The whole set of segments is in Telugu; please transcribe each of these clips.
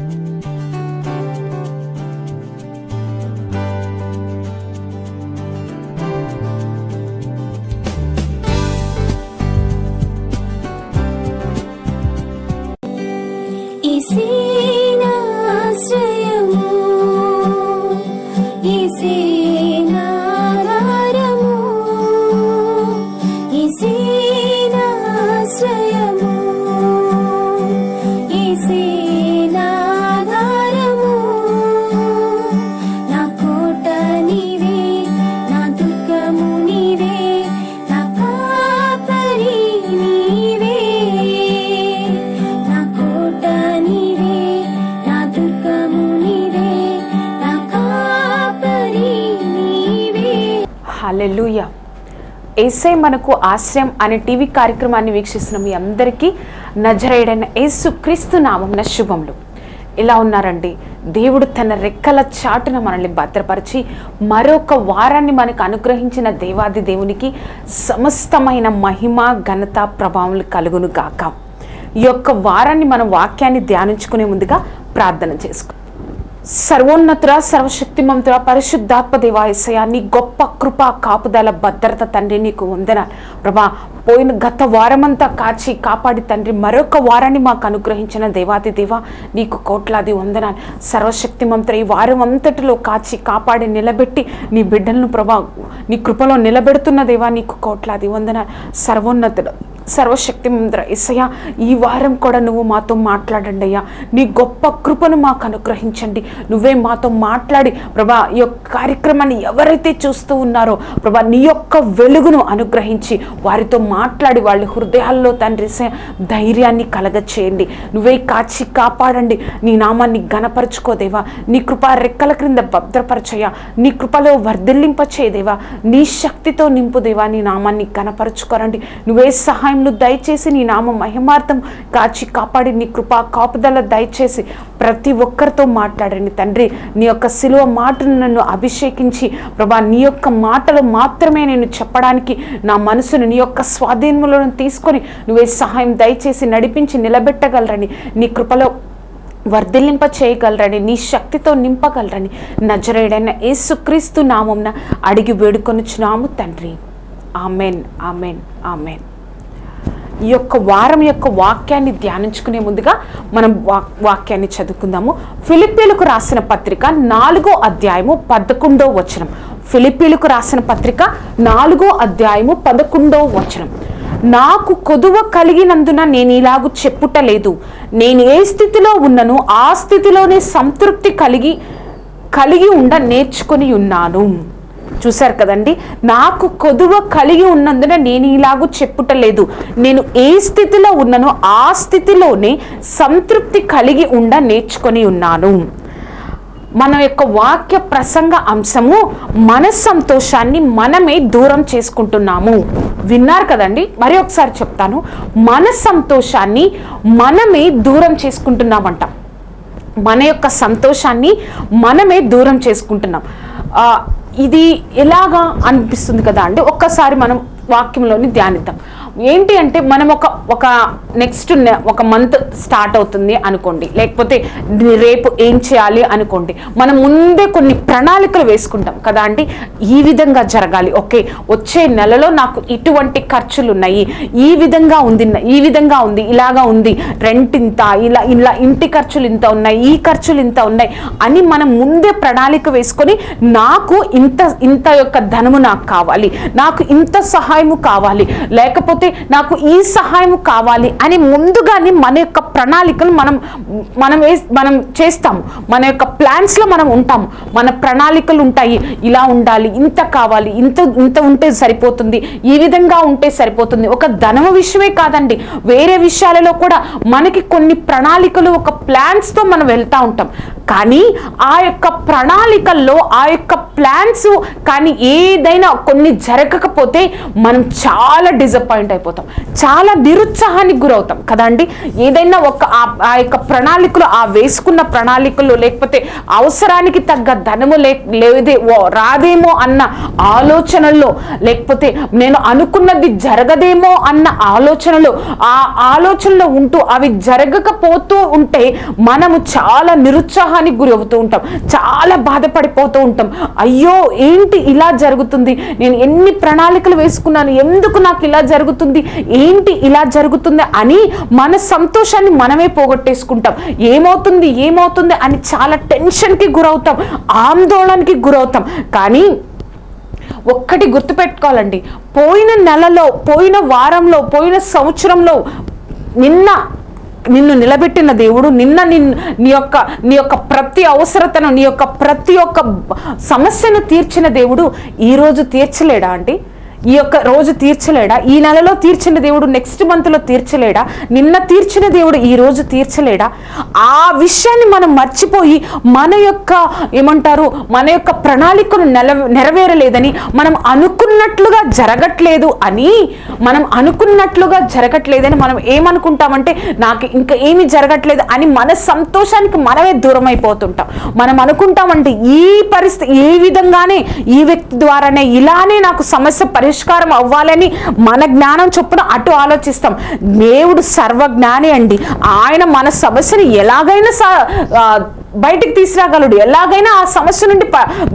Música ఏసే మనకు ఆశ్రయం అనే టీవీ కార్యక్రమాన్ని వీక్షిస్తున్న మీ అందరికీ నజరైడైన యేసు క్రీస్తు నామం శుభములు. ఇలా ఉన్నారండి. దేవుడు తన రెక్కల చాటున మనల్ని భద్రపరిచి మరొక వారాన్ని మనకు అనుగ్రహించిన దేవాది దేవునికి సమస్తమైన మహిమ ఘనత ప్రభావములు కలుగును గాక. ఈ యొక్క వారాన్ని మన వాక్యాన్ని ధ్యానించుకునే ముందుగా ప్రార్థన చేసుకో సర్వోన్నతుర సర్వశక్తిమంతుర పరిశుద్ధాత్మ దేవాయసయ నీ గొప్ప కృప కాపుదల భద్రత తండ్రి నీకు వందనాలు. ప్రభా పోయిన గత వారమంతా కాచి కాపాడి తండ్రి మరొక వారాన్ని మాకు అనుగ్రహించిన దేవాది దేవ నీకు కోట్లాది వందనాలు. సర్వశక్తిమంతుర ఈ వారం అంతటిలో కాచి కాపాడి నిలబెట్టి నీ బిడ్డలను ప్రభా నీ కృపలో నిలబెడుతున్న దేవా నీకు కోట్లాది వందనాలు. సర్వోన్నతుడు సర్వశక్తి మంత్ర ఇసయ్యా ఈ వారం కూడా నువ్వు మాతో మాట్లాడండి అయ్యా. నీ గొప్ప కృపను మాకు అనుగ్రహించండి. నువ్వే మాతో మాట్లాడి ప్రభా ఈ యొక్క కార్యక్రమాన్ని ఎవరైతే చూస్తూ ఉన్నారో ప్రభా నీ యొక్క వెలుగును అనుగ్రహించి వారితో మాట్లాడి వాళ్ళ హృదయాల్లో తండ్రి ధైర్యాన్ని కలగచేయండి. నువ్వే కాచి కాపాడండి. నీ నామాన్ని గణపరచుకోదేవా నీ కృప రెక్కల క్రింద భద్రపరచయ్యా. నీ కృపలో వర్ధిల్లింపచేయదేవా నీ శక్తితో నింపుదేవా నీ నామాన్ని గణపరచుకోరండి నువ్వే సహాయం సహాయంను దయచేసి నీ నామ మహిమార్థం కాచి కాపాడి నీ కృపా కాపుదల దయచేసి ప్రతి ఒక్కరితో మాట్లాడండి తండ్రి నీ యొక్క సిలువ మాటను నన్ను అభిషేకించి ప్రభా నీ యొక్క మాటలు మాత్రమే నేను చెప్పడానికి నా మనసును నీ యొక్క స్వాధీనంలో తీసుకొని నువ్వే సహాయం దయచేసి నడిపించి నిలబెట్టగలరని నీ కృపలో వర్ధిల్లింప చేయగలరని నీ శక్తితో నింపగలరని నజరేడైన ఏసుక్రీస్తు నామంన అడిగి వేడుకొనుచున్నాము తండ్రి. Amen amen amen. ఈ యొక్క వారం యొక్క వాక్యాన్ని ధ్యానించుకునే ముందుగా మనం వాక్యాన్ని చదువుకుందాము. ఫిలిపీలకు రాసిన పత్రిక నాలుగో అధ్యాయము పదకొండో వచనం. ఫిలిపీలకు రాసిన పత్రిక నాలుగో అధ్యాయము పదకొండో వచనం. నాకు కొదువ కలిగినందున నేను ఇలాగు చెప్పుటలేదు. నేను ఏ స్థితిలో ఉన్నను ఆ స్థితిలోనే సంతృప్తి కలిగి కలిగి ఉండ నేర్చుకొని ఉన్నాను. చూశారు కదండి. నాకు కొదువ కలిగి ఉన్నందున నేను ఇలాగూ చెప్పుటలేదు. నేను ఏ స్థితిలో ఉన్నానో ఆ స్థితిలోనే సంతృప్తి కలిగి ఉండ నేర్చుకొని ఉన్నాను. మన యొక్క వాక్య ప్రసంగ అంశము మన సంతోషాన్ని మనమే దూరం చేసుకుంటున్నాము. విన్నారు కదండి? మరి ఒకసారి చెప్తాను. మన సంతోషాన్ని మనమే దూరం చేసుకుంటున్నామంట. మన యొక్క సంతోషాన్ని మనమే దూరం చేసుకుంటున్నాం. ఇది ఎలాగా అనిపిస్తుంది కదా అంటే ఒక్కసారి మనం వాక్యంలోని ధ్యానిద్దాం. ఏంటి అంటే మనం ఒక ఒక నెక్స్ట్ ఒక మంత్ స్టార్ట్ అవుతుంది అనుకోండి. లేకపోతే రేపు ఏం చేయాలి అనుకోండి. మనం ముందే కొన్ని ప్రణాళికలు వేసుకుంటాం. కదా అంటే ఈ విధంగా జరగాలి. ఓకే వచ్చే నెలలో నాకు ఇటువంటి ఖర్చులు ఉన్నాయి. ఈ విధంగా ఉంది ఈ విధంగా ఉంది ఇలాగా ఉంది. రెంట్ ఇంత ఇలా ఇలా ఇంటి ఖర్చులు ఇంత ఉన్నాయి ఈ ఖర్చులు ఇంత ఉన్నాయి అని మనం ముందే ప్రణాళిక వేసుకొని నాకు ఇంత ఇంత యొక్క ధనము నాకు కావాలి. నాకు ఇంత సహాయము కావాలి. లేకపోతే నాకు ఈ సహాయం కావాలి అని ముందుగానే మన యొక్క ప్రణాళికలు మనం మనం వేస్- మనం చేస్తాము మన యొక్క ప్లాన్స్లో మనం ఉంటాము మన ప్రణాళికలు ఉంటాయి. ఇలా ఉండాలి ఇంత కావాలి ఇంత ఇంత ఉంటే సరిపోతుంది ఈ విధంగా ఉంటే సరిపోతుంది. ఒక ధనము విషయమే కాదండి. వేరే విషయాలలో కూడా మనకి కొన్ని ప్రణాళికలు ఒక ప్లాన్స్తో మనం వెళ్తూ ఉంటాం. కానీ ఆ యొక్క ప్రణాళికల్లో ఆ యొక్క ప్లాన్స్ కానీ ఏదైనా కొన్ని జరగకపోతే మనం చాలా డిసప్పాయింట్ అయిపోతాం. చాలా నిరుత్సాహానికి గురవుతాం. కదండి ఏదైనా ఒక ఆ- ఆ యొక్క ప్రణాళికలు ఆ వేసుకున్న ప్రణాళికలు లేకపోతే అవసరానికి తగ్గ ధనము లే లేదే ఓ- రాదేమో అన్న ఆలోచనల్లో లేకపోతే నేను అనుకున్నది జరగదేమో అన్న ఆలోచనలు ఆ ఆలోచనలో ఉంటూ అవి జరగకపోతూ ఉంటే మనము చాలా నిరుత్సాహానికి గురి అవుతూ ఉంటాం. చాలా బాధపడిపోతూ ఉంటాం. అయ్యో ఏంటి ఇలా జరుగుతుంది? నేను ఎన్ని ప్రణాళికలు వేసుకున్నాను? ఎందుకు నాకు ఇలా జరుగుతుంది? ఏంటి ఇలా జరుగుతుంది అని మన సంతోషాన్ని మనమే పోగొట్టేసుకుంటాం. ఏమవుతుంది ఏమవుతుంది అని చాలా టెన్షన్కి గురవుతాం ఆందోళనకి గురవుతాం. కానీ ఒక్కటి గుర్తుపెట్టుకోవాలండి. పోయిన నెలలో పోయిన వారంలో పోయిన సంవత్సరంలో నిన్న నిన్ను నిలబెట్టిన దేవుడు నిన్న నిన్ను నీ యొక్క నీ యొక్క ప్రతి అవసరతను నీ యొక్క ప్రతి ఒక్క సమస్యను తీర్చిన దేవుడు ఈరోజు తీర్చలేడా అండి? ఈ యొక్క రోజు తీర్చలేడా? ఈ నెలలో తీర్చిన దేవుడు నెక్స్ట్ మంత్లో తీర్చలేడా? నిన్న తీర్చిన దేవుడు ఈ రోజు తీర్చలేడా? ఆ విషయాన్ని మనం మర్చిపోయి మన యొక్క ఏమంటారు మన యొక్క ప్రణాళికను నెల నెరవేరలేదని మనం అనుకున్నట్లుగా జరగట్లేదు అని మనం అనుకున్నట్లుగా జరగట్లేదని మనం ఏమనుకుంటామంటే నాకు ఇంకా ఏమి జరగట్లేదు అని మన సంతోషానికి మనమే దూరం అయిపోతుంటాం మనం అనుకుంటామంటే ఈ పరిస్థితి ఈ విధంగానే ఈ వ్యక్తి ద్వారానే ఇలానే నాకు సమస్య పరిష్కారం పరిష్కారం అవ్వాలని మన జ్ఞానం చొప్పున అటు ఆలోచిస్తాం. దేవుడు సర్వజ్ఞాని అండి. ఆయన మన సమస్యను ఎలాగైనా బయటికి తీసుకురాగలడు. ఎలాగైనా ఆ సమస్య నుండి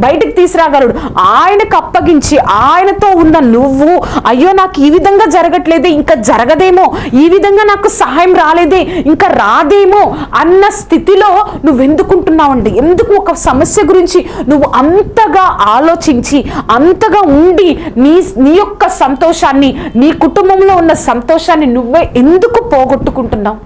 బయటికి తీసుకురాగలడు. ఆయనకు అప్పగించి ఆయనతో ఉన్న నువ్వు అయ్యో నాకు ఈ విధంగా జరగట్లేదే ఇంకా జరగదేమో ఈ విధంగా నాకు సహాయం రాలేదే ఇంకా రాదేమో అన్న స్థితిలో నువ్వు ఎందుకుంటున్నావండి ఎందుకు ఒక సమస్య గురించి నువ్వు అంతగా ఆలోచించి అంతగా ఉండి నీ నీ యొక్క సంతోషాన్ని నీ కుటుంబంలో ఉన్న సంతోషాన్ని నువ్వే ఎందుకు పోగొట్టుకుంటున్నావు?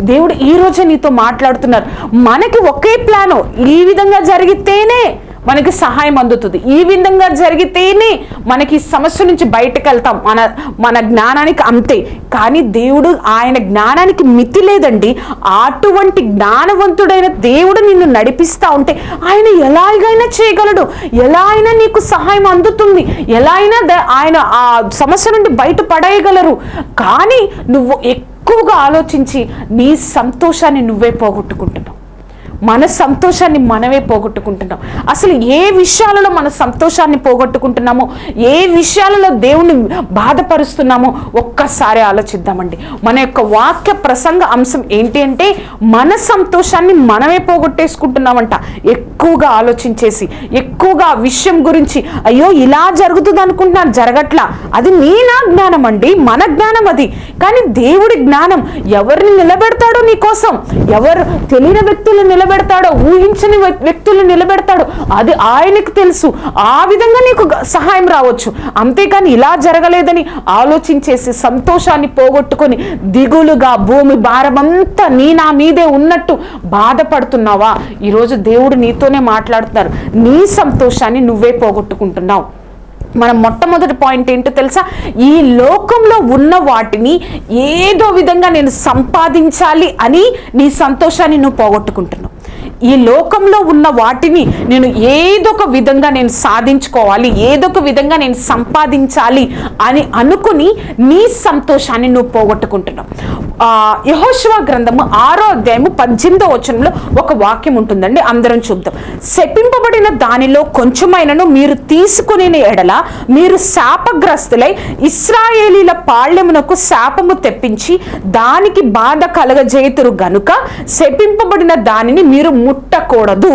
దేవుడు ఈ నీతో మాట్లాడుతున్నారు. మనకి ఒకే ప్లాను ఈ విధంగా జరిగితేనే మనకి సహాయం అందుతుంది. ఈ విధంగా జరిగితేనే మనకి ఈ సమస్య నుంచి బయటకు వెళ్తాం మన మన జ్ఞానానికి అంతే. కానీ దేవుడు ఆయన జ్ఞానానికి మితి లేదండి. అటువంటి జ్ఞానవంతుడైన దేవుడు నిన్ను నడిపిస్తా ఉంటే ఆయన ఎలాగైనా చేయగలడు. ఎలా అయినా నీకు సహాయం అందుతుంది. ఎలా అయినా ద- ఆయన ఆ సమస్య నుండి బయట పడేయగలరు కానీ నువ్వు ఎక్కువగా ఆలోచించి నీ సంతోషాన్ని నువ్వే పోగొట్టుకుంటున్నావు. మన సంతోషాన్ని మనమే పోగొట్టుకుంటున్నాం. అసలు ఏ విషయాలలో మన సంతోషాన్ని పోగొట్టుకుంటున్నామో ఏ విషయాలలో దేవుని బాధపరుస్తున్నామో ఒక్కసారి ఆలోచిద్దామండి. మన యొక్క వాక్య ప్రసంగ అంశం ఏంటి అంటే మన సంతోషాన్ని మనమే పోగొట్టేసుకుంటున్నామంట. ఎక్కువగా ఆలోచించేసి ఎక్కువగా విషయం గురించి అయ్యో ఇలా జరుగుతుంది అనుకుంటున్నాను జరగట్లా. అది నీ నా జ్ఞానం అండి మన జ్ఞానం అది. కానీ దేవుడి జ్ఞానం ఎవరిని నిలబెడతాడో నీకోసం? ఎవరు తెలియని వ్యక్తులు నిలబెడతాడో ఊహించని వ్యక్తులు నిలబెడతాడో అది ఆయనకు తెలుసు. ఆ విధంగా నీకు సహాయం రావచ్చు. అంతేకాని ఇలా జరగలేదని ఆలోచించేసి సంతోషాన్ని పోగొట్టుకొని దిగులుగా భూమి భారమంతా నీ నా మీదే ఉన్నట్టు బాధపడుతున్నావా? ఈరోజు దేవుడు నీతోనే మాట్లాడుతున్నారు. నీ సంతోషాన్ని నువ్వే పోగొట్టుకుంటున్నావు. మనం మొట్టమొదటి పాయింట్ ఏంటో తెలుసా? ఈ లోకంలో ఉన్న వాటిని ఏదో విధంగా నేను సంపాదించాలి అని నీ సంతోషాన్ని నువ్వు పోగొట్టుకుంటున్నావు. ఈ లోకంలో ఉన్న వాటిని నేను ఏదొక విధంగా నేను సాధించుకోవాలి ఏదొక విధంగా నేను సంపాదించాలి అని అనుకుని నీ సంతోషాన్ని నువ్వు పోగొట్టుకుంటున్నావు. ఆ యహోశివ గ్రంథము ఆరో అధ్యాయము పద్దెనిమిదో వచనంలో ఒక వాక్యం ఉంటుందండి అందరం చూద్దాం. శపింపబడిన దానిలో కొంచెమైనను మీరు తీసుకునే ఎడల మీరు శాపగ్రస్తులై ఇస్రాయేలీల పాళ్యమునకు శాపము తెప్పించి దానికి బాధ కలగజేతురు గనుక శపింపబడిన దానిని మీరు ముట్టకూడదు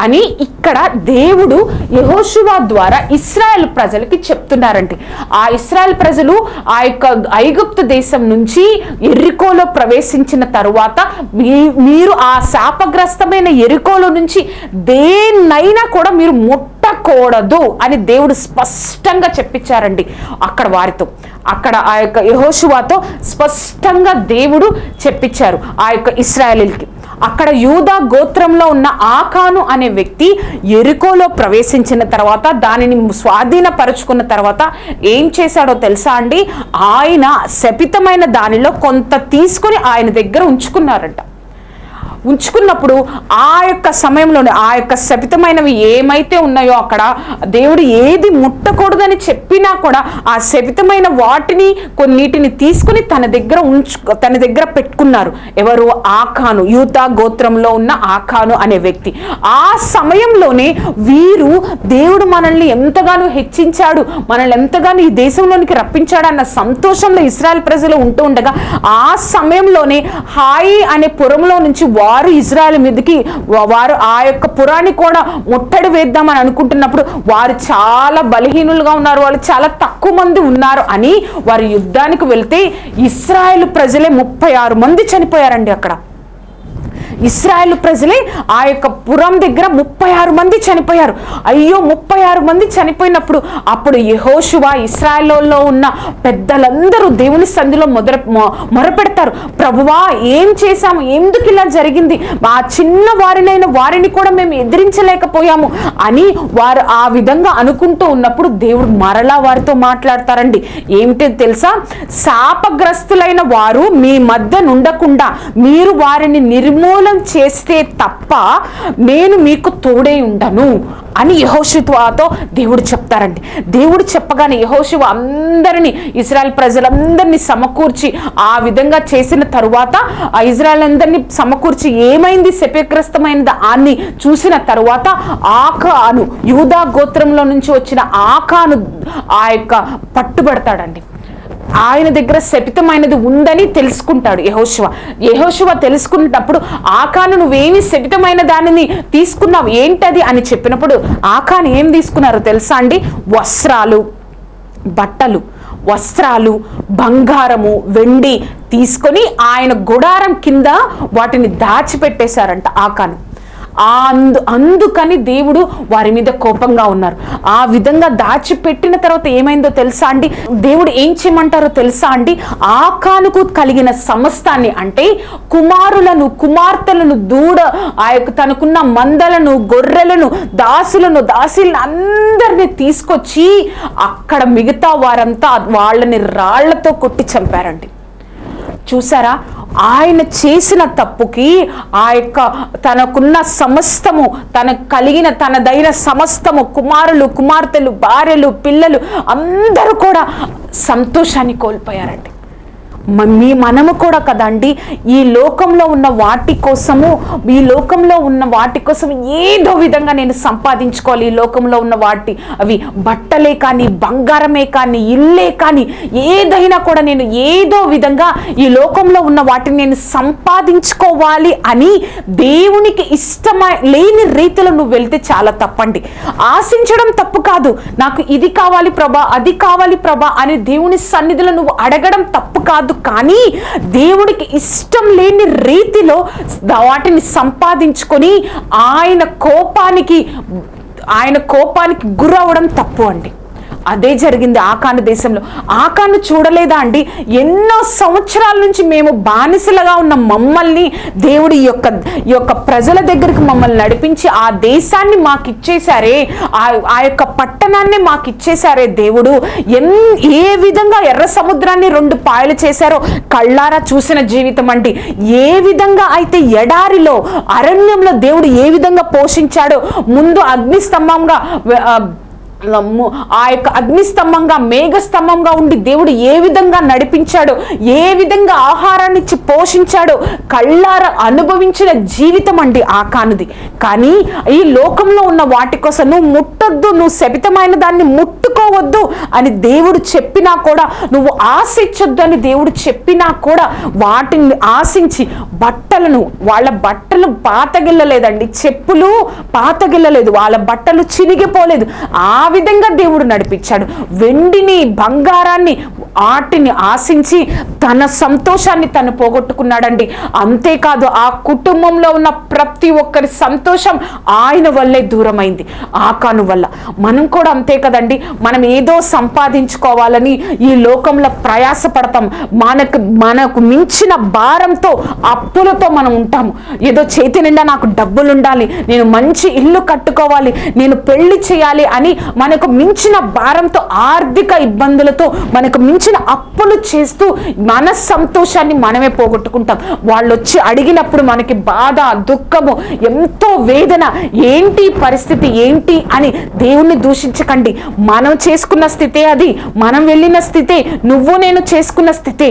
అని ఇక్కడ దేవుడు యహోశివా ద్వారా ఇస్రాయల్ ప్రజలకి చెప్తున్నారండి ఆ ఇస్రాయెల్ ప్రజలు ఆ యొక్క ఐగుప్తు దేశం నుంచి ఎరికోలో ప్రవేశించిన తరువాత మీ- మీరు ఆ శాపగ్రస్తమైన ఎరికోలో నుంచి దేన్నైనా కూడా మీరు ముట్టకూడదు అని దేవుడు స్పష్టంగా చెప్పించారండి అక్కడ వారితో. అక్కడ ఆ యొక్క యహోశువాతో స్పష్టంగా దేవుడు చెప్పించారు ఆ యొక్క ఇస్రాయలీలకి. అక్కడ యూదా గోత్రంలో ఉన్న ఆకాను అనే వ్యక్తి ఎరుకోలో ప్రవేశించిన తర్వాత దానిని స్వాధీనపరుచుకున్న తర్వాత ఏం చేశాడో తెలుసా అండి? ఆయన శపితమైన దానిలో కొంత తీసుకొని ఆయన దగ్గర ఉంచుకున్నారంట. ఉంచుకున్నప్పుడు ఆ యొక్క సమయంలోనే ఆ యొక్క శపితమైనవి ఏమైతే ఉన్నాయో అక్కడ దేవుడు ఏది ముట్టకూడదని చెప్పినా కూడా ఆ శపితమైన వాటిని కొన్నిటిని తీసుకుని తన దగ్గర ఉంచు తన దగ్గర పెట్టుకున్నారు. ఎవరు? ఆఖాను యూత గోత్రంలో ఉన్న ఆఖాను అనే వ్యక్తి. ఆ సమయంలోనే వీరు దేవుడు మనల్ని ఎంతగానో హెచ్చించాడు మనల్ని ఎంతగానో ఈ దేశంలోనికి రప్పించాడు అన్న సంతోషంలో ఇస్రాయల్ ప్రజలు ఉంటూ ఉండగా ఆ సమయంలోనే హాయి అనే పురంలో నుంచి వా వారు ఇజ్రాయెల్ మీదకి వారు ఆ యొక్క పురాన్ని కూడా ముట్టడి వేద్దామని అనుకుంటున్నప్పుడు వారు చాలా బలహీనులుగా ఉన్నారు. వాళ్ళు చాలా తక్కువ మంది ఉన్నారు అని వారు యుద్ధానికి వెళ్తే ఇస్రాయేల్ ప్రజలే ముప్పై ఆరు మంది చనిపోయారండి అక్కడ. ఇస్రాయల్ ప్రజలే ఆ యొక్క పురం దగ్గర ముప్పై ఆరు మంది చనిపోయారు. అయ్యో ముప్పై ఆరు మంది చనిపోయినప్పుడు అప్పుడు యహోషువ ఇస్రాయల్లో ఉన్న పెద్దలందరూ దేవుని సంధిలో మొదల మొరపెడతారు. ప్రభువా ఏం చేశాము? ఎందుకు ఇలా జరిగింది? మా చిన్న వారినైన వారిని కూడా మేము ఎదిరించలేకపోయాము అని వారు ఆ విధంగా అనుకుంటూ ఉన్నప్పుడు దేవుడు మరలా వారితో మాట్లాడతారండి. ఏమిటి తెలుసా? శాపగ్రస్తులైన వారు మీ మధ్య నుండకుండా మీరు వారిని నిర్మూలం చేస్తే తప్ప నేను మీకు తోడై ఉండను అని యహోషిత్వాతో దేవుడు చెప్తారండి. దేవుడు చెప్పగానే యహోశివ అందరినీ ఇజ్రాయెల్ ప్రజలందరినీ సమకూర్చి ఆ విధంగా చేసిన తరువాత ఆ ఇజ్రాయెల్ అందరినీ సమకూర్చి ఏమైంది శపగ్రస్తమైనది అని చూసిన తరువాత ఆకాను యూదా గోత్రంలో నుంచి వచ్చిన ఆకాను ఆ యొక్క పట్టుబడతాడండి. ఆయన దగ్గర శపితమైనది ఉందని తెలుసుకుంటాడు యహోశివ యహోశివ తెలుసుకున్నప్పుడు ఆకాను నువ్వేమి శపితమైన దానిని తీసుకున్నావు ఏంటది అని చెప్పినప్పుడు ఆకాను ఏం తీసుకున్నారో తెలుసా అండి? వస్త్రాలు బట్టలు వస్త్రాలు బంగారము వెండి తీసుకొని ఆయన గుడారం కింద వాటిని దాచిపెట్టేశారంట ఆకాను. అందు అందుకని దేవుడు వారి మీద కోపంగా ఉన్నారు. ఆ విధంగా దాచిపెట్టిన తర్వాత ఏమైందో తెలుసా అండి? దేవుడు ఏం చేయమంటారో తెలుసా అండి? ఆకానుకు కలిగిన సమస్తాన్ని అంటే కుమారులను కుమార్తెలను దూడ ఆ యొక్క తనకున్న మందలను గొర్రెలను దాసులను దాసులను అందరినీ తీసుకొచ్చి అక్కడ మిగతా వారంతా వాళ్ళని రాళ్ళతో కొట్టి చంపారండి. చూసారా? ఆయన చేసిన తప్పుకి ఆ యొక్క తనకున్న సమస్తము తనకు కలిగిన తనదైన సమస్తము కుమారులు కుమార్తెలు భార్యలు పిల్లలు అందరూ కూడా సంతోషాన్ని కోల్పోయారండి. మీ మనము కూడా కదండి ఈ లోకంలో ఉన్న వాటి కోసము ఈ లోకంలో ఉన్న వాటి కోసం ఏదో విధంగా నేను సంపాదించుకోవాలి. ఈ లోకంలో ఉన్న వాటి అవి బట్టలే కానీ బంగారమే కానీ ఇల్లే కానీ ఏదైనా కూడా నేను ఏదో విధంగా ఈ లోకంలో ఉన్న వాటిని నేను సంపాదించుకోవాలి అని దేవునికి ఇష్టమై లేని రీతిలో నువ్వు వెళ్తే చాలా తప్పండి. ఆశించడం తప్పు కాదు. నాకు ఇది కావాలి ప్రభా అది కావాలి ప్రభా అని దేవుని సన్నిధిలో నువ్వు అడగడం తప్పు కాదు. కానీ దేవుడికి ఇష్టం లేని రీతిలో వాటిని సంపాదించుకొని ఆయన కోపానికి ఆయన కోపానికి గురవడం తప్పు అండి. అదే జరిగింది ఆకాను దేశంలో. ఆకాను చూడలేదా అండి? ఎన్నో సంవత్సరాల నుంచి మేము బానిసలుగా ఉన్న మమ్మల్ని దేవుడి యొక్క ఈ యొక్క ప్రజల దగ్గరికి మమ్మల్ని నడిపించి ఆ దేశాన్ని మాకు ఇచ్చేశారే ఆ ఆ యొక్క పట్టణాన్ని మాకు ఇచ్చేశారే దేవుడు. ఎన్ ఏ విధంగా ఎర్ర సముద్రాన్ని రెండు పాయలు చేశారో కళ్ళారా చూసిన జీవితం అండి. ఏ విధంగా అయితే ఎడారిలో అరణ్యంలో దేవుడు ఏ విధంగా పోషించాడో ముందు అగ్నిస్తంభంగా ఆ, ఆ యొక్క అగ్నిస్తంభంగా మేఘస్తంభంగా ఉండి దేవుడు ఏ విధంగా నడిపించాడో ఏ విధంగా ఆహారాన్ని ఇచ్చి పోషించాడో కళ్ళార అనుభవించిన జీవితం అండి ఆ కానిది. కానీ ఈ లోకంలో ఉన్న వాటి కోసం నువ్వు ముట్టొద్దు నువ్వు శపితమైన దాన్ని ముట్టుకోవద్దు అని దేవుడు చెప్పినా కూడా నువ్వు ఆశించొద్దు అని దేవుడు చెప్పినా కూడా వాటిని ఆశించి బట్టలను వాళ్ళ బట్టలు పాతగిల్లలేదండి. చెప్పులు పాతగిల్లలేదు వాళ్ళ బట్టలు చినిగిపోలేదు. ఆ విధంగా దేవుడు నడిపించాడు. వెండిని బంగారాన్ని వాటిని ఆశించి తన సంతోషాన్ని తను పోగొట్టుకున్నాడండి. అంతేకాదు ఆ కుటుంబంలో ఉన్న ప్రతి ఒక్కరి సంతోషం ఆయన వల్లే దూరమైంది. ఆకాను వల్ల. మనం కూడా అంతే కదండి. మనం ఏదో సంపాదించుకోవాలని ఈ లోకంలో ప్రయాసపడతాం. మనకు మనకు మించిన భారంతో అప్పులతో మనం ఉంటాము. ఏదో చేతి నిండా నాకు డబ్బులు ఉండాలి నేను మంచి ఇల్లు కట్టుకోవాలి. నేను పెళ్ళి చేయాలి అని మనకు మించిన భారంతో ఆర్థిక ఇబ్బందులతో మనకు మించిన అప్పులు చేస్తూ మన సంతోషాన్ని మనమే పోగొట్టుకుంటాం. వాళ్ళు వచ్చి అడిగినప్పుడు మనకి బాధ దుఃఖము ఎంతో వేదన ఏంటి పరిస్థితి ఏంటి అని దేవుణ్ణి దూషించకండి. మనం చేసుకున్న స్థితే అది మనం వెళ్ళిన స్థితే నువ్వు నేను చేసుకున్న స్థితే.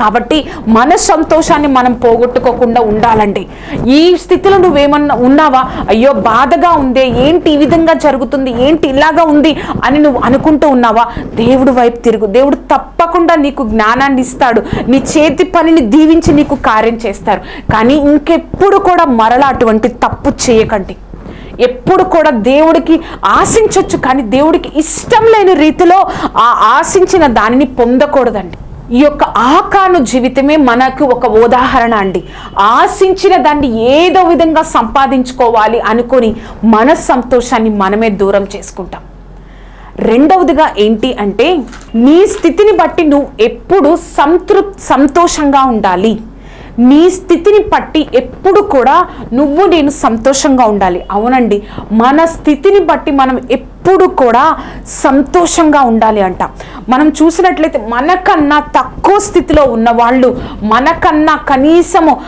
కాబట్టి మన సంతోషాన్ని మనం పోగొట్టుకోకుండా ఉండాలండి. ఈ స్థితిలో నువ్వేమన్నా ఉన్నావా? అయ్యో బాధగా ఉందే ఏంటి ఈ విధంగా జరుగుతుంది ఏంటి ఇలాగా ఉంది అని నువ్వు అనుకుంటూ ఉన్నావా? దేవుడు వైపు తిరుగు. దేవుడు తప్పకుండా నీకు జ్ఞానాన్ని ఇస్తాడు. నీ చేతి పనిని దీవించి నీకు కార్యం చేస్తారు. కానీ ఇంకెప్పుడు కూడా మరలా అటువంటి తప్పు చేయకండి. ఎప్పుడు కూడా దేవుడికి ఆశించవచ్చు కానీ దేవుడికి ఇష్టం లేని రీతిలో ఆ ఆశించిన దానిని పొందకూడదండి. ఈ యొక్క ఆకాను జీవితమే మనకు ఒక ఉదాహరణ అండి. ఆశించిన దాన్ని ఏదో విధంగా సంపాదించుకోవాలి అనుకొని మన సంతోషాన్ని మనమే దూరం చేసుకుంటాం. రెండవదిగా ఏంటి అంటే నీ స్థితిని బట్టి నువ్వు ఎప్పుడు సంతృప్ సంతోషంగా ఉండాలి. నీ స్థితిని బట్టి ఎప్పుడు కూడా నువ్వు నేను సంతోషంగా ఉండాలి. అవునండి. మన స్థితిని బట్టి మనం ఎప్పుడు కూడా సంతోషంగా ఉండాలి అంట. మనం చూసినట్లయితే మనకన్నా తక్కువ స్థితిలో ఉన్న వాళ్ళు మనకన్నా కనీసము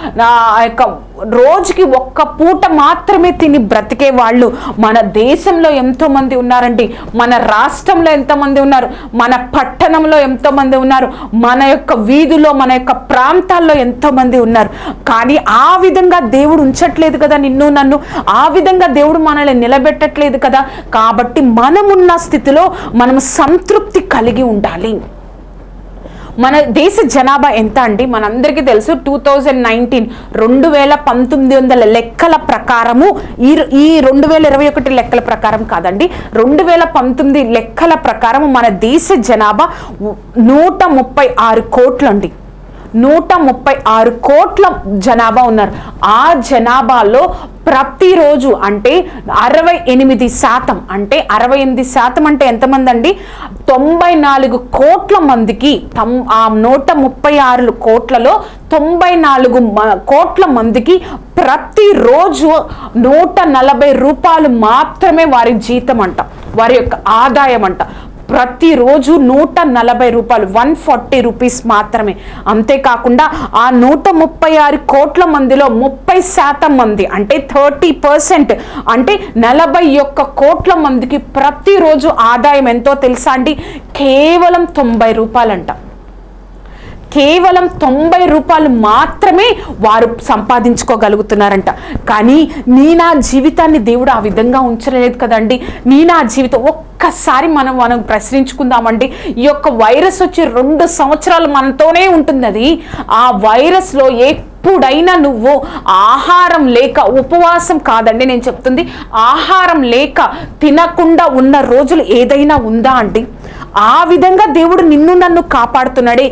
యొక్క రోజుకి ఒక్క పూట మాత్రమే తిని బ్రతికే వాళ్ళు మన దేశంలో ఎంతోమంది ఉన్నారండి. మన రాష్ట్రంలో ఎంతమంది ఉన్నారు. మన పట్టణంలో ఎంతోమంది ఉన్నారు. మన యొక్క వీధిలో మన యొక్క ప్రాంతాల్లో ఎంతోమంది ఉన్నారు. కానీ ఆ విధంగా దేవుడు ఉంచట్లేదు కదా నిన్ను నన్ను. ఆ విధంగా దేవుడు మనల్ని నిలబెట్టట్లేదు కదా. కాబట్టి మనమున్న స్థితిలో మనం సంతృప్తి కలిగి ఉండాలి. మన దేశ జనాభా ఎంత అండి? మనందరికీ తెలుసు టూ థౌజండ్ నైన్టీన్ రెండు వేల పంతొమ్మిది వందల లెక్కల ప్రకారము ఈ ఈ రెండు వేల ఇరవై ఒకటి లెక్కల ప్రకారం కాదండి. రెండు వేల పంతొమ్మిది లెక్కల ప్రకారము మన దేశ జనాభా నూట ముప్పై ఆరు కోట్లండి. నూట ముప్పై ఆరు కోట్ల జనాభా ఉన్నారు. ఆ జనాభాలో ప్రతిరోజు అంటే అరవై ఎనిమిది శాతం అంటే అరవై ఎనిమిది శాతం అంటే ఎంతమంది అండి తొంభై నాలుగు కోట్ల మందికి తమ్ ఆ నూట ముప్పై ఆరు కోట్లలో తొంభై నాలుగు మ- కోట్ల మందికి ప్రతిరోజు నూట నలభై రూపాయలు మాత్రమే వారి జీతం అంట వారి యొక్క ఆదాయం అంట. ప్రతిరోజు నూట నలభై రూపాయలు వన్ ఫార్టీ రూపీస్ మాత్రమే. అంతేకాకుండా ఆ నూట ముప్పై ఆరు కోట్ల మందిలో ముప్పై శాతం మంది అంటే థర్టీ పర్సెంట్ అంటే నలభై ఒక్క కోట్ల మందికి ప్రతిరోజు ఆదాయం ఎంతో తెలుసా అండి? కేవలం తొంభై రూపాయలంట. కేవలం తొంభై రూపాయలు మాత్రమే వారు సంపాదించుకోగలుగుతున్నారంట. కానీ నీ నా జీవితాన్ని దేవుడు ఆ విధంగా ఉంచలేదు కదండి. నీ నా జీవితం ఒక్కసారి మనం మనం ప్రశ్నించుకుందామండి. ఈ యొక్క వైరస్ వచ్చి రెండు సంవత్సరాలు మనతోనే ఉంటుంది అది ఆ వైరస్లో ఏ ఎప్పుడైనా నువ్వు ఆహారం లేక ఉపవాసం కాదండి నేను చెప్తుంది. ఆహారం లేక తినకుండా ఉన్న రోజులు ఏదైనా ఉందా అండి? ఆ విధంగా దేవుడు నిన్ను నన్ను కాపాడుతున్నాడే.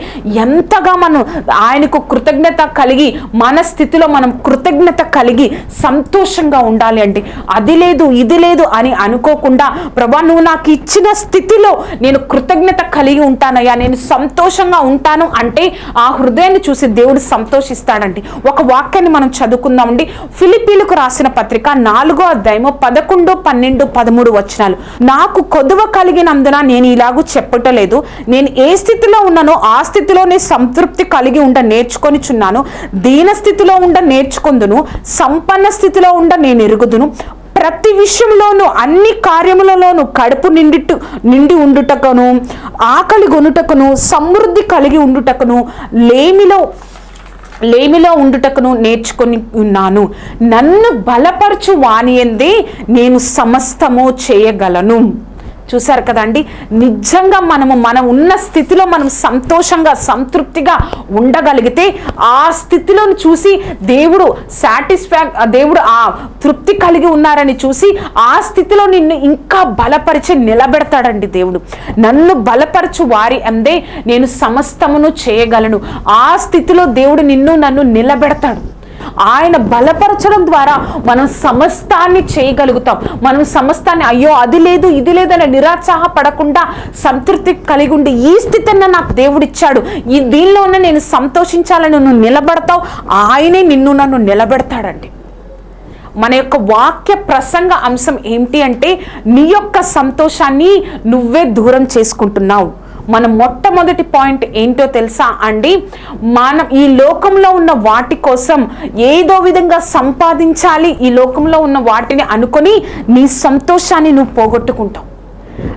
ఎంతగా మనం ఆయనకు కృతజ్ఞత కలిగి మన స్థితిలో మనం కృతజ్ఞత కలిగి సంతోషంగా ఉండాలి అండి అది లేదు ఇది లేదు అని అనుకోకుండా ప్రభా నువ్వు నాకు ఇచ్చిన స్థితిలో నేను కృతజ్ఞత కలిగి ఉంటానయ్యా నేను సంతోషంగా ఉంటాను అంటే ఆ హృదయాన్ని చూసి దేవుడు సంతోషిస్తాడండి. ఒక వాక్యాన్ని మనం చదువుకుందామండి ఫిలిపీలకు రాసిన పత్రిక నాలుగో అధ్యాయము పదకొండు పన్నెండు పదమూడు వచనాలు. నాకు కొదువ కలిగినందున నేను ఇలాగూ చెప్పటలేదు. నేను ఏ స్థితిలో ఉన్నానో ఆ స్థితిలోనే సంతృప్తి కలిగి ఉండ నేర్చుకొని చున్నాను దీన స్థితిలో ఉండ నేర్చుకుందును. సంపన్న స్థితిలో ఉండ నేను ఎరుగుదును. ప్రతి విషయంలోనూ అన్ని కార్యములలోనూ కడుపు నిండిట్టు నిండి ఉండుటకును ఆకలి కొనుటకును సమృద్ధి కలిగి ఉండుటకును లేమిలో లేమిలో ఉండుటకును నేర్చుకొని ఉన్నాను. నన్ను బలపరచు వానియందే నేను సమస్తము చేయగలను. చూసారు కదండి? నిజంగా మనము మనం ఉన్న స్థితిలో మనం సంతోషంగా సంతృప్తిగా ఉండగలిగితే ఆ స్థితిలో చూసి దేవుడు సాటిస్ఫాక్ దేవుడు ఆ తృప్తి కలిగి ఉన్నారని చూసి ఆ స్థితిలో నిన్ను ఇంకా బలపరిచి నిలబెడతాడండి దేవుడు. నన్ను బలపరచు వారి అందే నేను సమస్తమును చేయగలను. ఆ స్థితిలో దేవుడు నిన్ను నన్ను నిలబెడతాడు. ఆయన బలపరచడం ద్వారా మనం సమస్తాన్ని చేయగలుగుతాం. మనం సమస్తాన్ని అయ్యో అది లేదు ఇది లేదని నిరాత్సాహపడకుండా సంతృప్తి కలిగి ఉండి ఈ స్థితిని నాకు దేవుడిచ్చాడు. ఈ దీనిలోనే నేను సంతోషించాలని నువ్వు నిలబడతావు. ఆయనే నిన్ను నన్ను నిలబెడతాడండి. మన యొక్క వాక్య ప్రసంగ అంశం ఏంటి అంటే నీ యొక్క సంతోషాన్ని నువ్వే దూరం చేసుకుంటున్నావు. మన మొట్టమొదటి పాయింట్ ఏంటో తెలుసా అండి? మనం ఈ లోకంలో ఉన్న వాటి కోసం ఏదో విధంగా సంపాదించాలి. ఈ లోకంలో ఉన్న వాటిని అనుకొని నీ సంతోషాన్ని నువ్వు పోగొట్టుకుంటావు.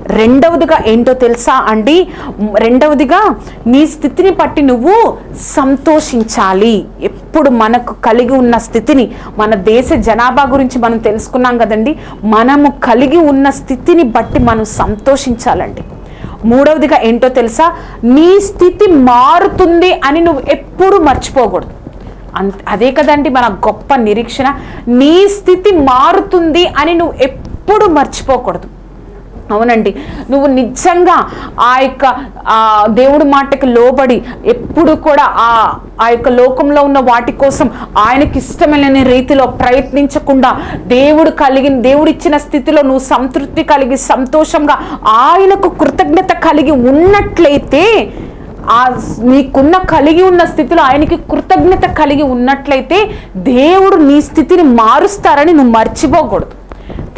రెండవదిగా ఏంటో తెలుసా అండి? రెండవదిగా నీ స్థితిని బట్టి నువ్వు సంతోషించాలి. ఎప్పుడు మనకు కలిగి ఉన్న స్థితిని మన దేశ జనాభా గురించి మనం తెలుసుకున్నాం కదండి? మనము కలిగి ఉన్న స్థితిని బట్టి మనం సంతోషించాలండి. మూడవదిగా ఏంటో తెలుసా? నీ స్థితి మారుతుంది అని నువ్వు ఎప్పుడు మర్చిపోకూడదు. అంత అదే కదండి మన గొప్ప నిరీక్షణ. నీ స్థితి మారుతుంది అని నువ్వు ఎప్పుడు మర్చిపోకూడదు. అవునండి. నువ్వు నిజంగా ఆ యొక్క దేవుడు దేవుడి మాటకి లోబడి ఎప్పుడు కూడా ఆ ఆ యొక్క లోకంలో ఉన్న వాటి కోసం ఆయనకి ఇష్టమైన రీతిలో ప్రయత్నించకుండా దేవుడు కలిగిన దేవుడు ఇచ్చిన స్థితిలో నువ్వు సంతృప్తి కలిగి సంతోషంగా ఆయనకు కృతజ్ఞత కలిగి ఉన్నట్లయితే ఆ నీకున్న కలిగి ఉన్న స్థితిలో ఆయనకి కృతజ్ఞత కలిగి ఉన్నట్లయితే దేవుడు నీ స్థితిని మారుస్తారని నువ్వు మర్చిపోకూడదు.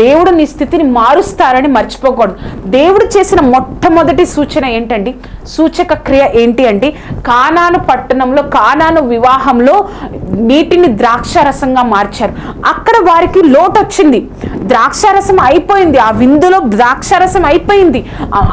దేవుడు నీ స్థితిని మారుస్తారని మర్చిపోకూడదు. దేవుడు చేసిన మొట్టమొదటి సూచన ఏంటండి? సూచక క్రియ ఏంటి అంటే కానాను పట్టణంలో కానాను వివాహంలో నీటిని ద్రాక్షారసంగా మార్చారు. అక్కడ వారికి లోటు వచ్చింది ద్రాక్షారసం అయిపోయింది. ఆ విందులో ద్రాక్షారసం అయిపోయింది.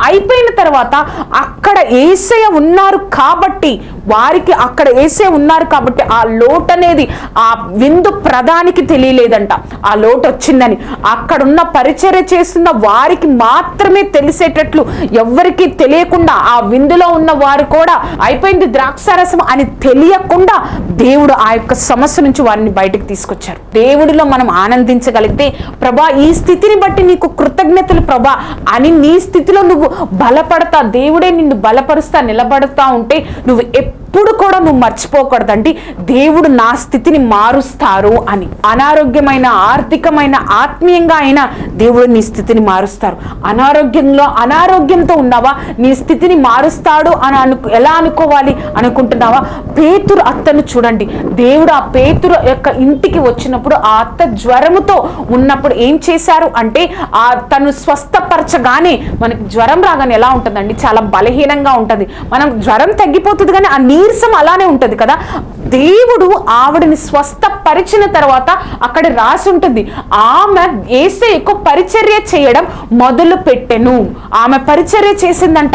అయిపోయిన తర్వాత అక్కడ ఏసయ ఉన్నారు కాబట్టి వారికి అక్కడ ఏసే ఉన్నారు కాబట్టి ఆ లోటు అనేది ఆ విందు ప్రధానికి తెలియలేదంట. ఆ లోటు వచ్చిందని. అక్కడున్న పరిచర్య చేస్తున్న వారికి మాత్రమే తెలిసేటట్లు ఎవరికి తెలియకుండా ఆ విందులో ఉన్న వారు కూడా అయిపోయింది ద్రాక్షారసం అని తెలియకుండా దేవుడు ఆ యొక్క సమస్య నుంచి వారిని బయటకు తీసుకొచ్చారు. దేవుడిలో మనం ఆనందించగలిగితే ప్రభా ఈ స్థితిని బట్టి నీకు కృతజ్ఞతలు ప్రభా అని నీ స్థితిలో నువ్వు బలపడతా దేవుడే నిన్ను బలపరుస్తా నిలబడతా ఉంటే నువ్వు ఎప్పుడు కూడా నువ్వు మర్చిపోకూడదండి. దేవుడు నా స్థితిని మారుస్తారు అని. అనారోగ్యమైన ఆర్థికమైన ఆత్మీయంగా అయినా దేవుడు నీ స్థితిని మారుస్తారు. అనారోగ్యంలో అనారోగ్యంతో ఉన్నావా? నీ స్థితిని మారుస్తాడు అని అను ఎలా అనుకోవాలి అనుకుంటున్నావా? పేతురు అత్తను చూడండి. దేవుడు ఆ పేతురు యొక్క ఇంటికి వచ్చినప్పుడు ఆ అత్త జ్వరముతో ఉన్నప్పుడు ఏం చేశారు అంటే ఆ తను స్వస్థపరచగానే మనకి జ్వరం రాగానే ఎలా ఉంటుందండి? చాలా బలహీనంగా ఉంటుంది. మనం జ్వరం తగ్గిపోతుంది కానీ ఆ నీరసం అలానే ఉంటుంది కదా? దేవుడు ఆవిడని స్వస్థపరిచిన తర్వాత అక్కడ రాసి ఉంటుంది. ఆమె ఏసే ఎక్కువ పరిచర్య చేయడం మొదలు పెట్టెను ఆమె పరిచర్య చేసిందంట.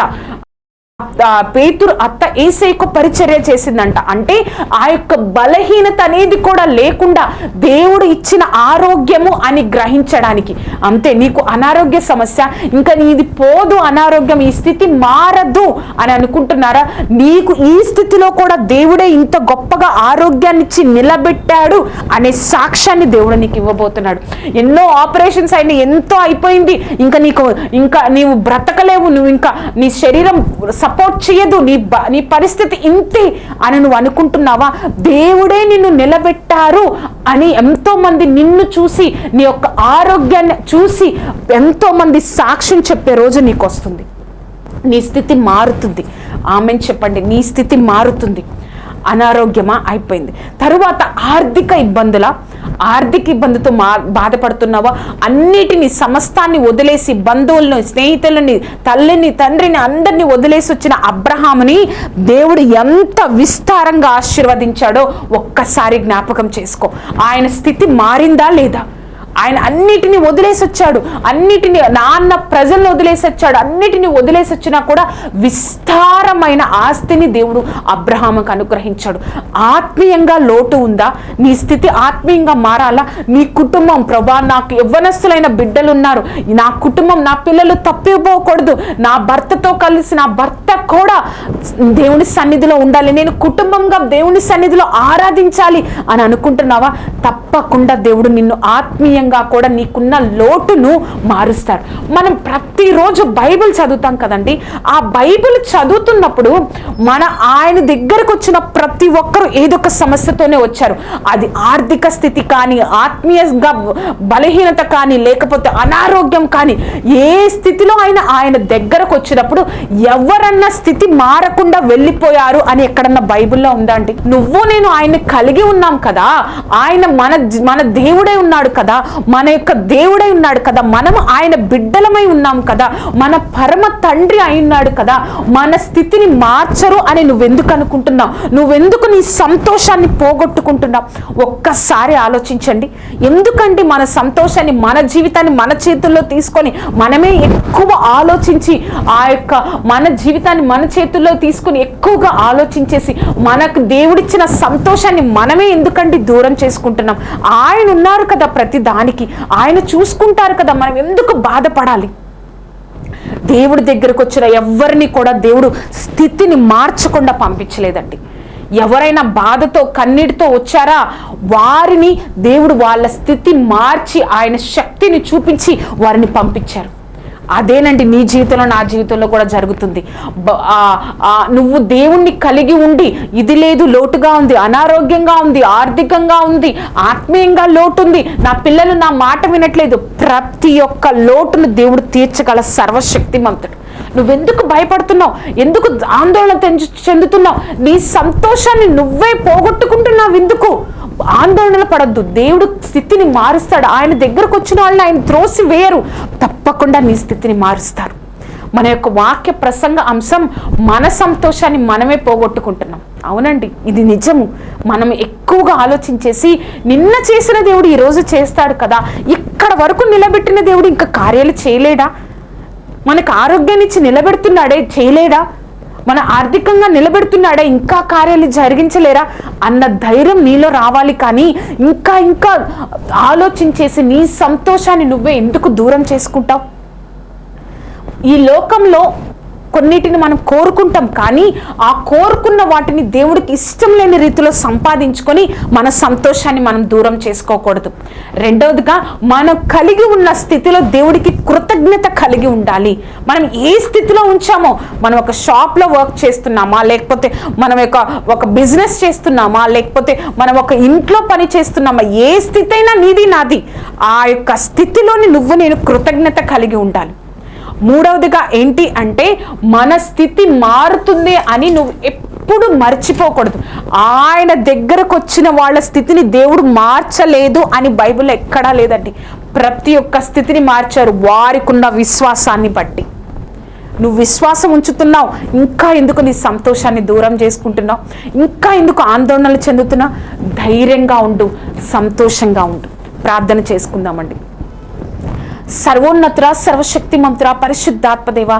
పేతురు అత్త ఏసైకు పరిచర్య చేసిందంట. అంటే ఆ యొక్క బలహీనత అనేది కూడా లేకుండా దేవుడు ఇచ్చిన ఆరోగ్యము అని గ్రహించడానికి. అంతే నీకు అనారోగ్య సమస్య ఇంకా నీది పోదు అనారోగ్యం ఈ స్థితి మారదు అని అనుకుంటున్నారా? నీకు ఈ స్థితిలో కూడా దేవుడే ఇంత గొప్పగా ఆరోగ్యాన్ని ఇచ్చి నిలబెట్టాడు అనే సాక్ష్యాన్ని దేవుడు నీకు ఇవ్వబోతున్నాడు. ఎన్నో ఆపరేషన్స్ అయినా ఎంతో అయిపోయింది. ఇంకా నీకు ఇంకా నీవు బ్రతకలేవు నువ్వు ఇంకా నీ శరీరం సపోర్ట్ చేయదు. నీ నీ పరిస్థితి ఇంతే అని నువ్వు అనుకుంటున్నావా? దేవుడే నిన్ను నిలబెట్టారు అని ఎంతోమంది నిన్ను చూసి నీ యొక్క ఆరోగ్యాన్ని చూసి ఎంతోమంది సాక్ష్యం చెప్పే రోజు నీకు వస్తుంది నీ స్థితి మారుతుంది. ఆమెను చెప్పండి. నీ స్థితి మారుతుంది. అనారోగ్యమా అయిపోయింది. తరువాత ఆర్థిక ఇబ్బందుల ఆర్థిక ఇబ్బందితో మా బాధపడుతున్నావా? అన్నిటిని సమస్తాన్ని వదిలేసి బంధువులను స్నేహితులని తల్లిని తండ్రిని అందరినీ వదిలేసి వచ్చిన అబ్రహాముని దేవుడు ఎంత విస్తారంగా ఆశీర్వదించాడో ఒక్కసారి జ్ఞాపకం చేసుకో. ఆయన స్థితి మారిందా లేదా? ఆయన అన్నిటిని వదిలేసి వచ్చాడు. అన్నిటిని నాన్న ప్రజలను వదిలేసి వచ్చాడు. అన్నిటిని వదిలేసి వచ్చినా కూడా విస్తారమైన ఆస్తిని దేవుడు అబ్రహాముకు అనుగ్రహించాడు. ఆత్మీయంగా లోటు ఉందా? నీ స్థితి ఆత్మీయంగా మారాలా? నీ కుటుంబం ప్రభా నాకు యవ్వనస్తులైన బిడ్డలు ఉన్నారు నా కుటుంబం నా పిల్లలు తప్పిపోకూడదు. నా భర్తతో కలిసి నా భర్త కూడా దేవుని సన్నిధిలో ఉండాలి. నేను కుటుంబంగా దేవుని సన్నిధిలో ఆరాధించాలి అని అనుకుంటున్నావా? తప్పకుండా దేవుడు నిన్ను ఆత్మీయ ఆత్మీయంగా కూడా నీకున్న లోటును మారుస్తారు మనం ప్రతిరోజు బైబిల్ చదువుతాం కదండి. ఆ బైబిల్ చదువుతున్నప్పుడు మన ఆయన దగ్గరకు వచ్చిన ప్రతి ఒక్కరు ఏదో ఒక సమస్యతోనే వచ్చారు. అది ఆర్థిక స్థితి కానీ ఆత్మీయంగా బలహీనత కానీ లేకపోతే అనారోగ్యం కానీ ఏ స్థితిలో అయినా ఆయన దగ్గరకు వచ్చినప్పుడు ఎవరన్నా స్థితి మారకుండా వెళ్ళిపోయారు అని ఎక్కడన్నా బైబిల్లో ఉందా అండి? నువ్వు నేను ఆయన కలిగి ఉన్నాం కదా. ఆయన మన మన దేవుడే ఉన్నాడు కదా. మన యొక్క దేవుడై ఉన్నాడు కదా. మనం ఆయన బిడ్డలమై ఉన్నాం కదా. మన పరమ తండ్రి అయి ఉన్నాడు కదా. మన స్థితిని మార్చరు అని నువ్వెందుకు అనుకుంటున్నావు? నువ్వెందుకు నీ సంతోషాన్ని పోగొట్టుకుంటున్నావు? ఒక్కసారి ఆలోచించండి. ఎందుకంటే మన సంతోషాన్ని మన జీవితాన్ని మన చేతుల్లో తీసుకొని మనమే ఎక్కువ ఆలోచించి ఆ యొక్క మన జీవితాన్ని మన చేతుల్లో తీసుకొని ఎక్కువగా ఆలోచించేసి మనకు దేవుడిచ్చిన సంతోషాన్ని మనమే ఎందుకంటే దూరం చేసుకుంటున్నాం? ఆయన ఉన్నారు కదా ప్రతి దాని దానికి ఆయన చూసుకుంటారు కదా మనం ఎందుకు బాధపడాలి? దేవుడి దగ్గరకు వచ్చిన ఎవరిని కూడా దేవుడు స్థితిని మార్చకుండా పంపించలేదండి. ఎవరైనా బాధతో కన్నీటితో వచ్చారా? వారిని దేవుడు వాళ్ళ స్థితి మార్చి ఆయన శక్తిని చూపించి వారిని పంపించారు. అదేనండి నీ జీవితంలో నా జీవితంలో కూడా జరుగుతుంది. నువ్వు దేవుణ్ణి కలిగి ఉండి ఇది లేదు లోటుగా ఉంది అనారోగ్యంగా ఉంది ఆర్థికంగా ఉంది ఆత్మీయంగా లోటు ఉంది నా పిల్లలు నా మాట వినట్లేదు ప్రతి ఒక్క లోటును దేవుడు తీర్చగల సర్వశక్తిమంతుడు. నువ్వెందుకు భయపడుతున్నావు? ఎందుకు ఆందోళన చెందుతున్నావు? నీ సంతోషాన్ని నువ్వే పోగొట్టుకుంటున్నావు ఎందుకు? ఆందోళన పడద్దు. దేవుడు స్థితిని మారుస్తాడు. ఆయన దగ్గరకు వచ్చిన వాళ్ళని ఆయన త్రోసి వేయరు. తప్పకుండా నీ స్థితిని మారుస్తారు. మన యొక్క వాక్య ప్రసంగ అంశం మన సంతోషాన్ని మనమే పోగొట్టుకుంటున్నాం. అవునండి ఇది నిజము. మనం ఎక్కువగా ఆలోచించేసి నిన్న చేసిన దేవుడు ఈరోజు చేస్తాడు కదా. ఇక్కడ వరకు నిలబెట్టిన దేవుడు ఇంకా కార్యాలు చేయలేడా? మనకు ఆరోగ్యాన్ని ఇచ్చి నిలబెడుతున్నాడే చేయలేడా? మన ఆర్థికంగా నిలబెడుతున్నాడా ఇంకా కార్యాలు జరిగించలేరా అన్న ధైర్యం నీలో రావాలి కానీ ఇంకా ఇంకా ఆలోచించేసి నీ సంతోషాన్ని నువ్వే ఎందుకు దూరం చేసుకుంటావు? ఈ లోకంలో కొన్నిటిని మనం కోరుకుంటాం కానీ ఆ కోరుకున్న వాటిని దేవుడికి ఇష్టం లేని రీతిలో సంపాదించుకొని మన సంతోషాన్ని మనం దూరం చేసుకోకూడదు. రెండవదిగా మనం కలిగి ఉన్న స్థితిలో దేవుడికి కృతజ్ఞత కలిగి ఉండాలి. మనం ఏ స్థితిలో ఉంచామో మనం ఒక షాప్లో వర్క్ చేస్తున్నామా లేకపోతే మనం ఒక ఒక బిజినెస్ చేస్తున్నామా లేకపోతే మనం ఒక ఇంట్లో పని చేస్తున్నామా ఏ స్థితి అయినా నీది నాది. ఆ యొక్క స్థితిలోని నువ్వు నేను కృతజ్ఞత కలిగి ఉండాలి. మూడవదిగా ఏంటి అంటే మన స్థితి మారుతుంది అని నువ్వు ఎప్పుడు మర్చిపోకూడదు. ఆయన దగ్గరకు వచ్చిన వాళ్ళ స్థితిని దేవుడు మార్చలేదు అని బైబిల్లో ఎక్కడా లేదండి. ప్రతి ఒక్క స్థితిని మార్చారు వారికున్న విశ్వాసాన్ని బట్టి. నువ్వు విశ్వాసం ఉంచుతున్నావు ఇంకా ఎందుకు నీ సంతోషాన్ని దూరం చేసుకుంటున్నావు? ఇంకా ఎందుకు ఆందోళనలు చెందుతున్నావు? ధైర్యంగా ఉండు సంతోషంగా ఉండు. ప్రార్థన చేసుకుందామండి. సర్వోన్నతుర సర్వశక్తి మంతుర పరిశుద్ధాత్మదేవ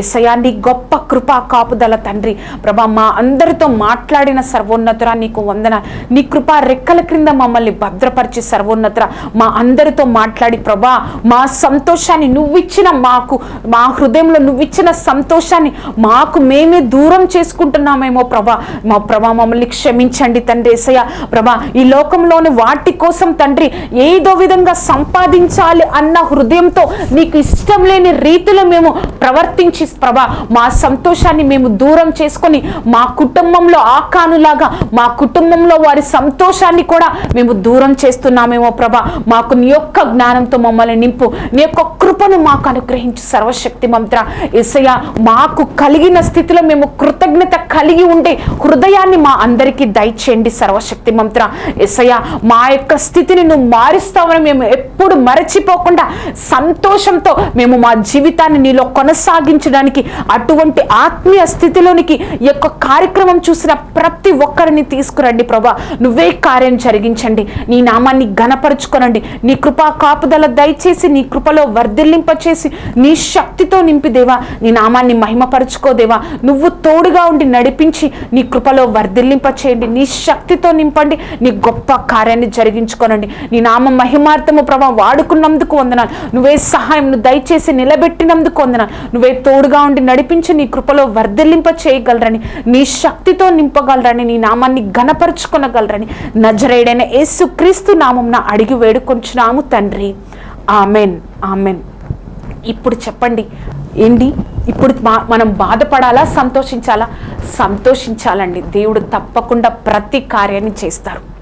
ఎసయా నీ గొప్ప కృపా కాపుదల తండ్రి. ప్రభా మా అందరితో మాట్లాడిన సర్వోన్నతుర నీకు వందన. నీ కృపా రెక్కల క్రింద మమ్మల్ని భద్రపరిచి సర్వోన్నతుర మా అందరితో మాట్లాడి ప్రభా మా సంతోషాన్ని నువ్విచ్చిన మాకు మా హృదయంలో నువ్విచ్చిన సంతోషాన్ని మాకు మేమే దూరం చేసుకుంటున్నామేమో ప్రభా. మా ప్రభా మమ్మల్ని క్షమించండి తండ్రి ఏసయ్య. ప్రభా ఈ లోకంలోని వాటి కోసం తండ్రి ఏదో విధంగా సంపాదించాలి అన్న హృదయంతో నీకు ఇష్టం లేని రీతిలో మేము ప్రవర్తించి ప్రభా మా సంతోషాన్ని మేము దూరం చేసుకొని మా కుటుంబంలో ఆకానులాగా మా కుటుంబంలో వారి సంతోషాన్ని కూడా మేము దూరం చేస్తున్నామేమో ప్రభా. మాకు నీ యొక్క జ్ఞానంతో మమ్మల్ని నింపు. నీ యొక్క కృపను మాకు అనుగ్రహించు సర్వశక్తి మంత్ర. ఎసయ మాకు కలిగిన స్థితిలో మేము కృతజ్ఞత కలిగి ఉండే హృదయాన్ని మా అందరికీ దయచేయండి సర్వశక్తి మంత్ర. ఎసయ మా యొక్క స్థితిని నువ్వు మారుస్తావని మేము ఎప్పుడు మరచిపోకుండా సంతోషంతో మేము మా జీవితాన్ని నీలో కొనసాగించడానికి అటువంటి ఆత్మీయ స్థితిలోనికి ఈ యొక్క కార్యక్రమం చూసిన ప్రతి ఒక్కరిని తీసుకురండి ప్రభా. నువ్వే కార్యం జరిగించండి. నీ నామాన్ని ఘనపరుచుకోనండి. నీ కృపా కాపుదల దయచేసి నీ కృపలో వర్ధిల్లింపచేసి నీ శక్తితో నింపిదేవా. నీ నామాన్ని మహిమపరుచుకోదేవా నువ్వు తోడుగా ఉండి నడిపించి నీ కృపలో వర్ధిల్లింప చేయండి నీ శక్తితో నింపండి. నీ గొప్ప కార్యాన్ని జరిగించుకోనండి. నీ నామ మహిమార్థము ప్రభా వాడుకున్నందుకు వందనాలు. నువ్వే సహాయం నువ్వు దయచేసి నిలబెట్టినందుకు కొందన నువ్వే తోడుగా ఉండి నడిపించి నీ కృపలో వర్ధలింప చేయగలరని నీ శక్తితో నింపగలరని నీ నామాన్ని ఘనపరుచుకొనగలరని నజరేడైన యేసు క్రీస్తు నామంన అడిగి వేడుకొంచున్నాము తండ్రి. ఆమెన్. ఆమెన్. ఇప్పుడు చెప్పండి. ఏంటి? ఇప్పుడు మనం బాధపడాలా సంతోషించాలా? సంతోషించాలండి. దేవుడు తప్పకుండా ప్రతి కార్యాన్ని చేస్తారు.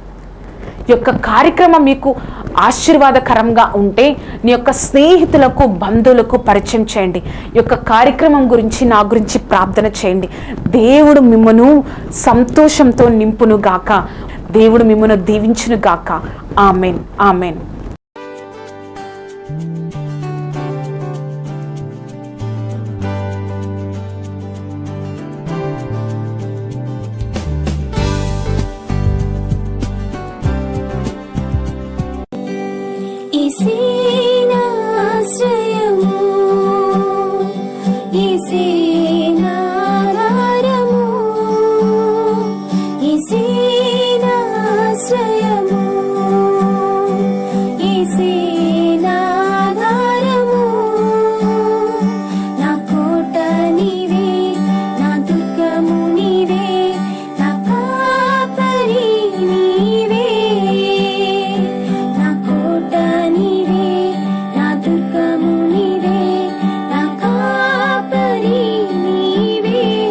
యొక్క కార్యక్రమం మీకు ఆశీర్వాదకరంగా ఉంటే నీ యొక్క స్నేహితులకు బంధువులకు పరిచయం చేయండి. ఈ యొక్క కార్యక్రమం గురించి నా గురించి ప్రార్థన చేయండి. దేవుడు మిమ్మను సంతోషంతో నింపును గాక దేవుడు మిమ్మను దీవించును గాక ఆమెన్. ఆమెన్.